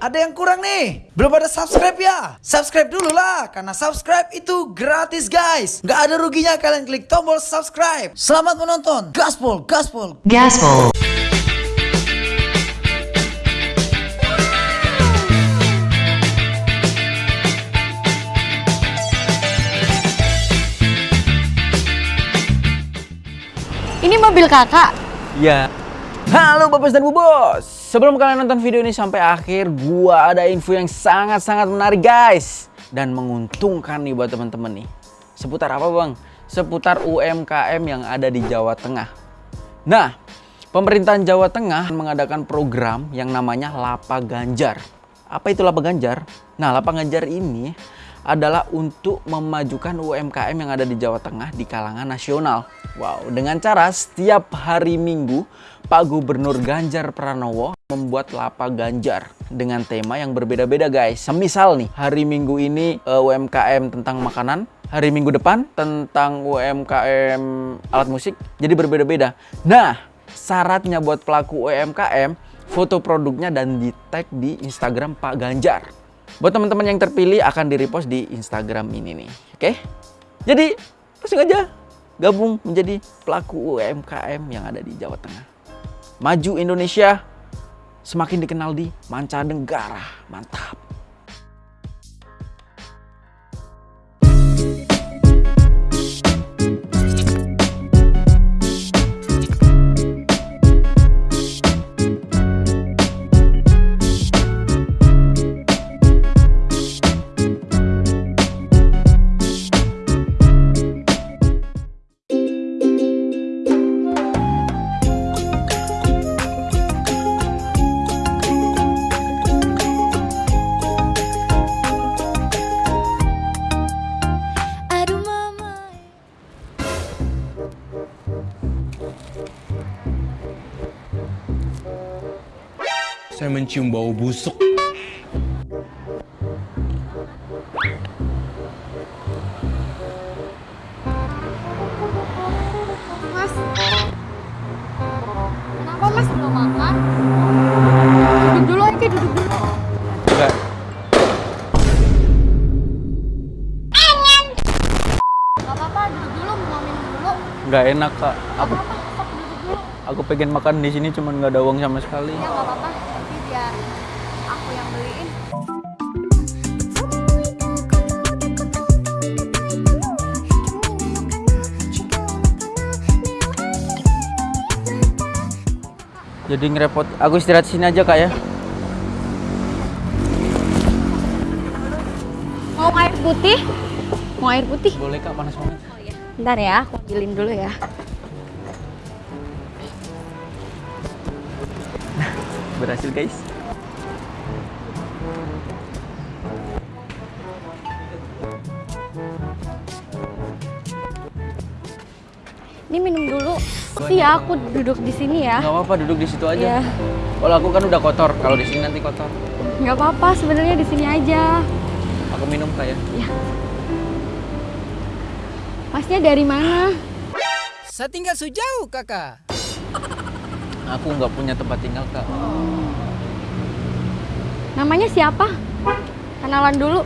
ada yang kurang nih. Belum ada subscribe ya? Subscribe dulu lah, karena subscribe itu gratis guys. Nggak ada ruginya kalian klik tombol subscribe. Selamat menonton. Gaspol, gaspol. Gaspol. Ini mobil kakak. Ya. Halo Bapak dan Bu Bos. Sebelum kalian nonton video ini sampai akhir, gua ada info yang sangat-sangat menarik guys dan menguntungkan nih buat teman-teman nih. Seputar apa, Bang? Seputar UMKM yang ada di Jawa Tengah. Nah, pemerintahan Jawa Tengah mengadakan program yang namanya Lapa Ganjar. Apa itu Lapa Ganjar? Nah, Lapa Ganjar ini adalah untuk memajukan UMKM yang ada di Jawa Tengah di kalangan nasional. Wow, dengan cara setiap hari Minggu Pak Gubernur Ganjar Pranowo membuat lapa Ganjar dengan tema yang berbeda-beda guys. Semisal nih, hari Minggu ini uh, UMKM tentang makanan, hari Minggu depan tentang UMKM alat musik, jadi berbeda-beda. Nah, syaratnya buat pelaku UMKM foto produknya dan di tag di Instagram Pak Ganjar. Buat teman-teman yang terpilih akan di-repost di Instagram ini nih. Oke? Jadi, langsung aja gabung menjadi pelaku UMKM yang ada di Jawa Tengah. Maju Indonesia semakin dikenal di mancanegara. Mantap. Saya mencium bau busuk. Mas. Kenapa mas belum makan? Duduk dulu aja, duduk dulu. Enggak. Apa-apa, duduk dulu, mau minum dulu. Nggak enak kak. Aku Apa, dulu. aku pengen makan di sini cuman nggak ada uang sama sekali. Ya gak apa-apa, Jadi ngerepot. Aku istirahat sini aja kak ya. Mau air putih? Mau air putih? Boleh kak panas banget. Bentar ya, aku ambilin dulu ya. Berhasil guys. Ini minum dulu. Sih ya, aku duduk di sini ya. Nggak apa-apa duduk di situ aja. Iya. Kalau aku kan udah kotor. Kalau di sini nanti kotor. Nggak apa-apa, sebenarnya di sini aja. Aku minum kak ya. Masnya dari mana? Saya tinggal sejauh kakak. Aku nggak punya tempat tinggal kak. Namanya siapa? Kenalan dulu.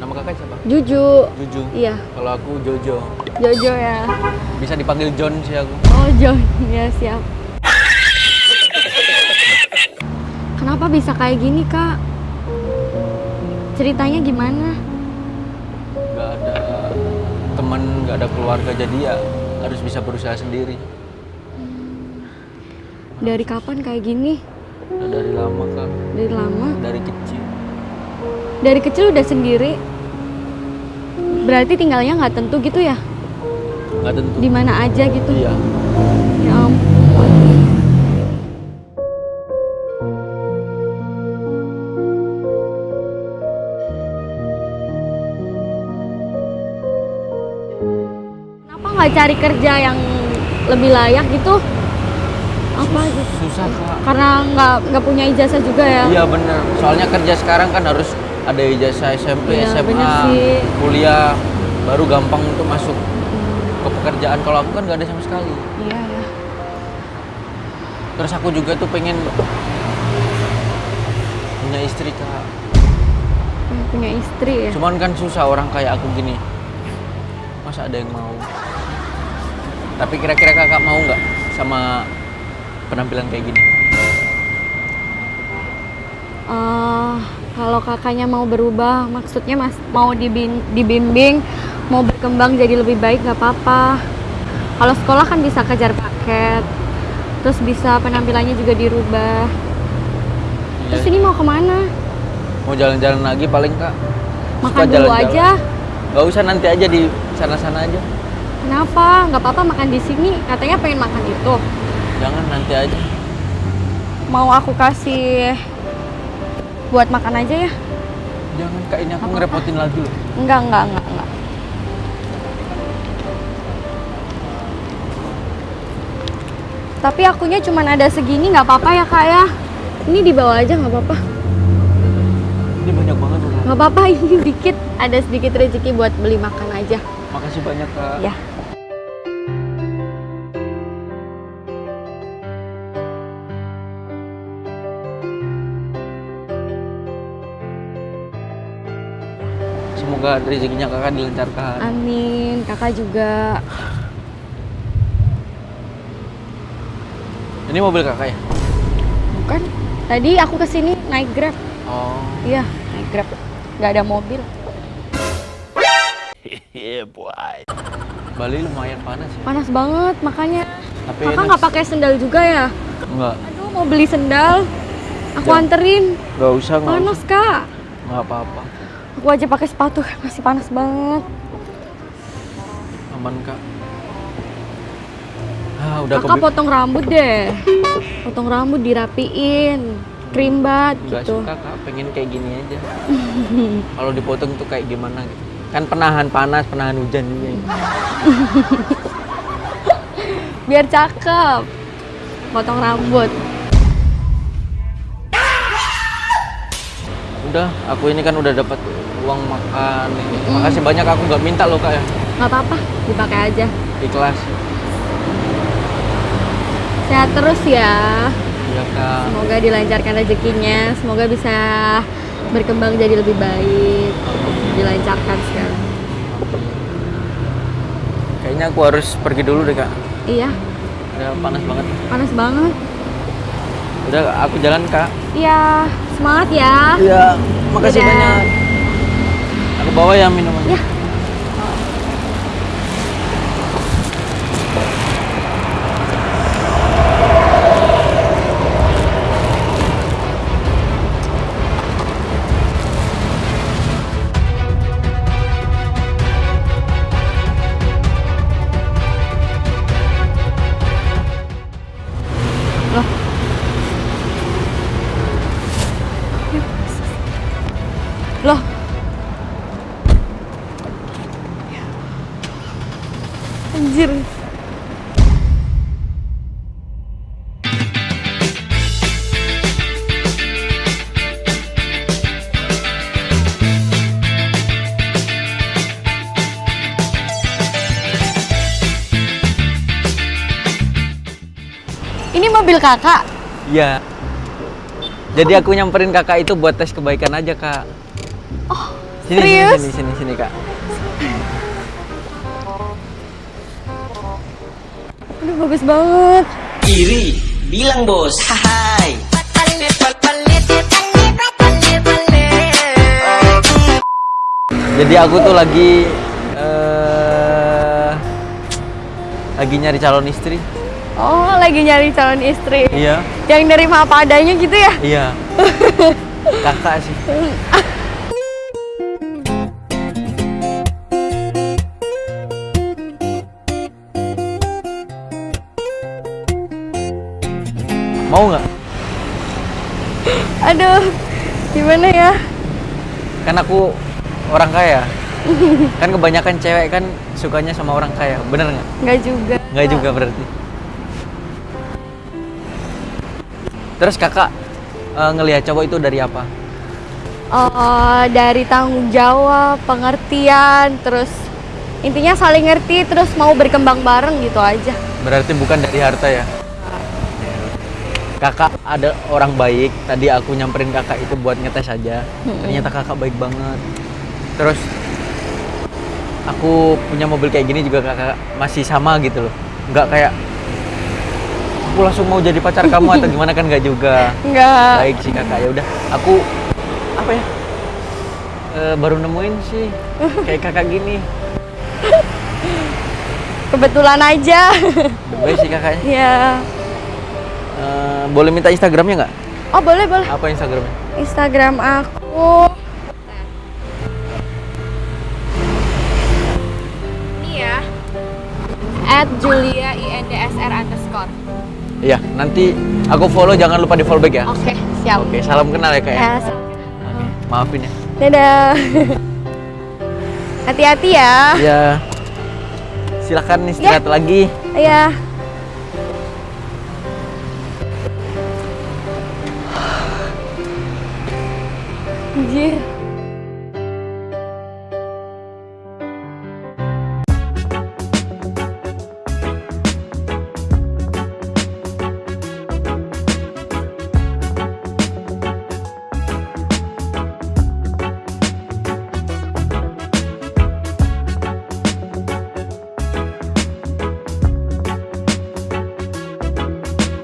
Nama kakak siapa? Juju. Juju. Iya, Kalau aku Jojo. Jojo ya. Bisa dipanggil John sih aku. Oh, John. Ya, siap. Kenapa bisa kayak gini, Kak? Ceritanya gimana? Nggak ada teman, nggak ada keluarga. Jadi ya harus bisa berusaha sendiri. Dari kapan kayak gini? Dari lama kak. Dari lama? Dari kecil. Dari kecil udah sendiri? Berarti tinggalnya nggak tentu gitu ya? Nggak tentu. Di mana aja gitu? Iya. Ya ampun. Kenapa nggak cari kerja yang lebih layak gitu? Apa gitu? Susah kak. Karena nggak nggak punya ijazah juga ya? Iya bener. Soalnya kerja sekarang kan harus ada ijazah SMP, Iya, SMA, kuliah, baru gampang untuk masuk ke pekerjaan. Kalau aku kan nggak ada sama sekali. Iya ya. Terus aku juga tuh pengen punya istri kak. Pengen punya istri ya. Cuman kan susah orang kayak aku gini. Masa ada yang mau? Tapi kira-kira kakak mau nggak sama penampilan kayak gini? Eh, kalau kakaknya mau berubah, maksudnya mas mau dibin- dibimbing, mau berkembang jadi lebih baik nggak apa-apa. Kalau sekolah kan bisa kejar paket, terus bisa penampilannya juga dirubah. Terus Iya. ini mau ke mana? Mau jalan-jalan lagi paling kak? Makan Suka dulu jalan-jalan. aja. Gak usah nanti aja di sana-sana aja. Kenapa? Nggak apa-apa makan di sini. Katanya pengen makan itu. Jangan nanti aja. Mau aku kasih buat makan aja ya? Jangan kak ini aku Apa-apa. ngerepotin lagi loh. Enggak, enggak, enggak, enggak. Tapi akunya cuman ada segini nggak apa-apa ya kak ya. Ini dibawa aja nggak apa-apa. Ini banyak banget loh. Nggak apa-apa ini dikit. Ada sedikit rezeki buat beli makan aja. Makasih banyak kak. Ya. Semoga rezekinya kakak dilancarkan. Amin. Kakak juga. Ini mobil kakak ya? Bukan? Tadi aku ke sini naik grab. Oh. Iya, naik grab. Nggak ada mobil. Bali lumayan panas ya. Panas banget makanya. Tapi Kakak nggak pakai sendal juga ya? Enggak. Aduh, mau beli sendal. Aku Ya. anterin. Enggak usah, Panas, usah. Kak. Enggak apa-apa. Aku aja pakai sepatu, masih panas banget. Aman kak. Ah, udah Kakak potong rambut deh. Potong rambut dirapiin. Krimbat Enggak gitu. suka kak, pengen kayak gini aja. Kalau dipotong tuh kayak gimana gitu. Kan penahan panas, penahan hujan juga. ya. Biar cakep. Potong rambut. Udah, aku ini kan udah dapat uang makan. Makasih banyak aku nggak minta loh kak ya. Nggak apa-apa, dipakai aja. Ikhlas. Sehat terus ya. Iya kak. Semoga dilancarkan rezekinya. Semoga bisa berkembang jadi lebih baik. Dilancarkan sekarang. Kayaknya aku harus pergi dulu deh kak. Iya, Udah panas banget. panas banget. Udah aku jalan kak. Iya, semangat ya. Iya, makasih Dadah. banyak. Aku bawa ya minumannya. Ya. Mobil kakak. Iya. Jadi aku nyamperin kakak itu buat tes kebaikan aja kak. Oh, sini, serius? Sini, sini, sini, sini kak. Aduh bagus banget. Iri, bilang bos. Hai. Jadi aku tuh lagi eh lagi nyari calon istri. Oh lagi nyari calon istri. Iya, Yang nerima apa adanya gitu ya? iya. Kakak sih. Mau nggak? Aduh, gimana ya? Kan aku orang kaya. Kan kebanyakan cewek kan sukanya sama orang kaya, bener nggak? Nggak juga. Nggak juga berarti. Terus kakak eh, ngelihat cowok itu dari apa? Eh, dari tanggung jawab, pengertian, terus intinya saling ngerti, terus mau berkembang bareng gitu aja. Berarti bukan dari harta ya? kakak ada orang baik. Tadi aku nyamperin kakak itu buat ngetes aja. Ternyata kakak baik banget. Terus aku punya mobil kayak gini juga kakak masih sama gitu loh. Nggak kayak aku langsung mau jadi pacar kamu atau gimana kan nggak juga. Enggak. Baik sih kakak ya udah. Aku apa ya? eh, baru nemuin sih kayak kakak gini. Kebetulan aja. Baik sih kakaknya. ya. Eh, boleh minta Instagramnya nggak? Oh, boleh, boleh. Apa Instagramnya? Instagram aku ini ya at Julia Iya, nanti aku follow jangan lupa di follow back ya. oke siap Oke, salam kenal ya kak ya. ya Oke, maafin ya. dadah hati-hati ya Ya, silakan istirahat lagi. ya Anjir